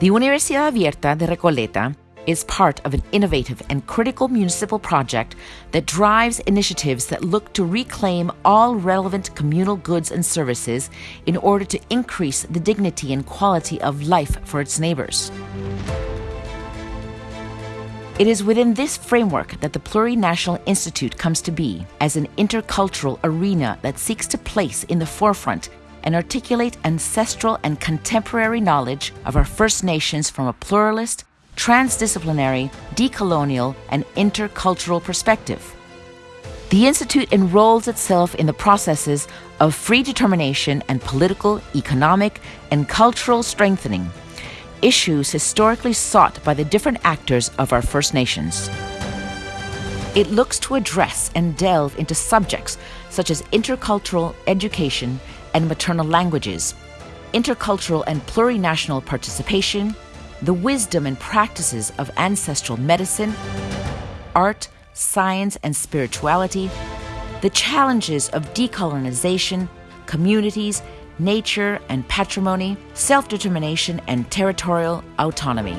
The Universidad Abierta de Recoleta is part of an innovative and critical municipal project that drives initiatives that look to reclaim all relevant communal goods and services in order to increase the dignity and quality of life for its neighbors. It is within this framework that the Plurinational Institute comes to be as an intercultural arena that seeks to place in the forefront and articulate ancestral and contemporary knowledge of our First Nations from a pluralist, transdisciplinary, decolonial, and intercultural perspective. The Institute enrolls itself in the processes of free determination and political, economic, and cultural strengthening, issues historically sought by the different actors of our First Nations. It looks to address and delve into subjects such as intercultural education and maternal languages, intercultural and plurinational participation, the wisdom and practices of ancestral medicine, art, science, and spirituality, the challenges of decolonization, communities, nature and patrimony, self determination, and territorial autonomy.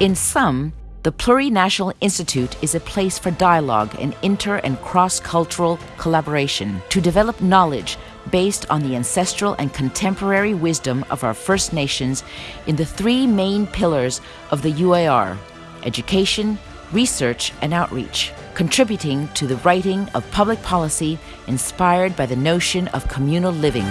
In sum, the Plurinational Institute is a place for dialogue and inter and cross cultural collaboration to develop knowledge based on the ancestral and contemporary wisdom of our First Nations in the three main pillars of the UAR education, research, and outreach, contributing to the writing of public policy inspired by the notion of communal living.